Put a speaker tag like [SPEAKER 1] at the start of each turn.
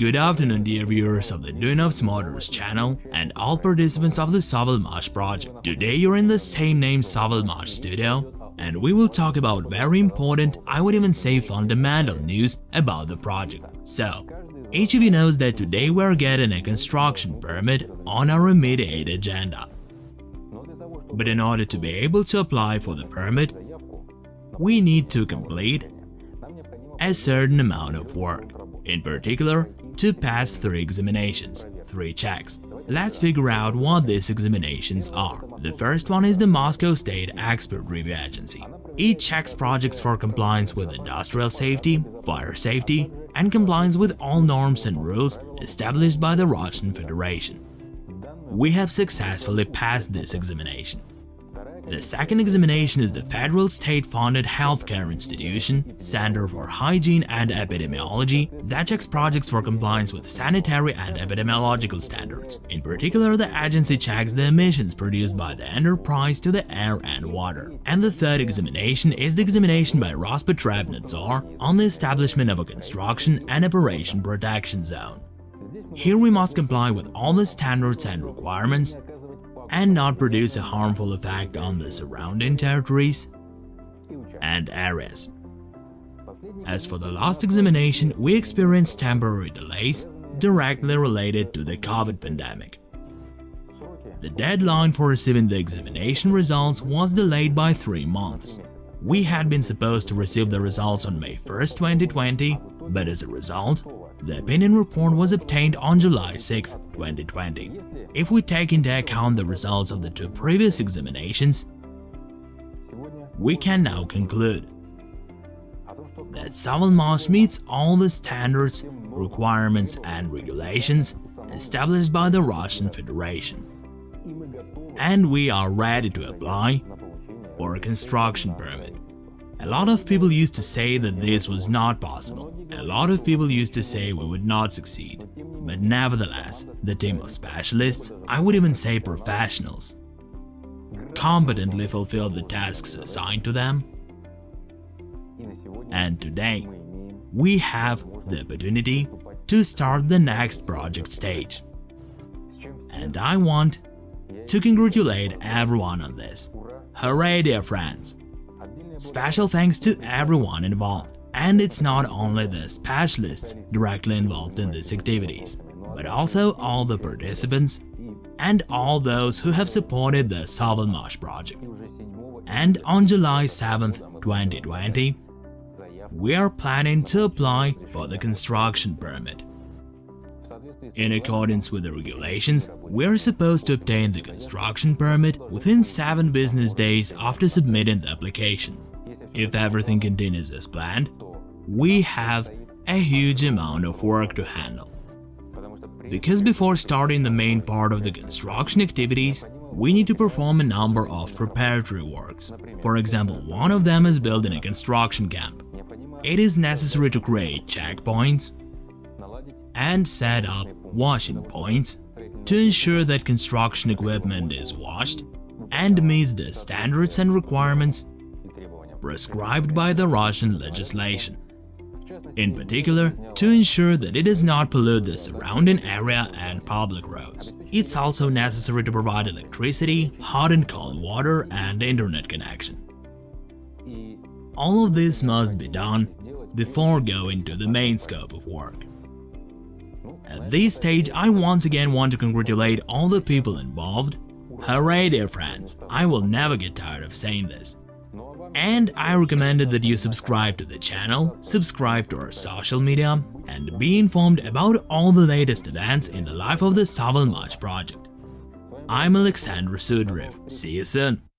[SPEAKER 1] Good afternoon dear viewers of the Dunov's Motors channel and all participants of the Savalmash project. Today you're in the same name Savalmash studio and we will talk about very important, I would even say fundamental news about the project. So, each of you knows that today we're getting a construction permit on our immediate agenda. But in order to be able to apply for the permit, we need to complete a certain amount of work. In particular, to pass three examinations, three checks. Let's figure out what these examinations are. The first one is the Moscow State Expert Review Agency. It checks projects for compliance with industrial safety, fire safety, and compliance with all norms and rules established by the Russian Federation. We have successfully passed this examination. The second examination is the federal state-funded healthcare institution, Center for Hygiene and Epidemiology, that checks projects for compliance with sanitary and epidemiological standards. In particular, the agency checks the emissions produced by the enterprise to the air and water. And the third examination is the examination by Rospotrebnadzor on the establishment of a construction and operation protection zone. Here we must comply with all the standards and requirements and not produce a harmful effect on the surrounding territories and areas. As for the last examination, we experienced temporary delays directly related to the COVID pandemic. The deadline for receiving the examination results was delayed by three months. We had been supposed to receive the results on May 1, 2020, but as a result, the opinion report was obtained on July 6, 2020. If we take into account the results of the two previous examinations, we can now conclude that Savalmash meets all the standards, requirements and regulations established by the Russian Federation. And we are ready to apply for a construction permit. A lot of people used to say that this was not possible, a lot of people used to say we would not succeed, but nevertheless, the team of specialists, I would even say professionals, competently fulfilled the tasks assigned to them. And today, we have the opportunity to start the next project stage. And I want to congratulate everyone on this. Hooray dear friends! Special thanks to everyone involved. And it's not only the specialists directly involved in these activities, but also all the participants and all those who have supported the Savalmash project. And on July 7, 2020, we are planning to apply for the construction permit. In accordance with the regulations, we are supposed to obtain the construction permit within 7 business days after submitting the application. If everything continues as planned, we have a huge amount of work to handle. Because before starting the main part of the construction activities, we need to perform a number of preparatory works. For example, one of them is building a construction camp. It is necessary to create checkpoints and set up washing points to ensure that construction equipment is washed and meets the standards and requirements prescribed by the Russian legislation. In particular, to ensure that it does not pollute the surrounding area and public roads. It's also necessary to provide electricity, hot and cold water and internet connection. All of this must be done before going to the main scope of work. At this stage, I once again want to congratulate all the people involved. Hooray dear friends, I will never get tired of saying this. And I recommended that you subscribe to the channel, subscribe to our social media, and be informed about all the latest events in the life of the Savalmash project. I'm Alexander Sudrev, see you soon!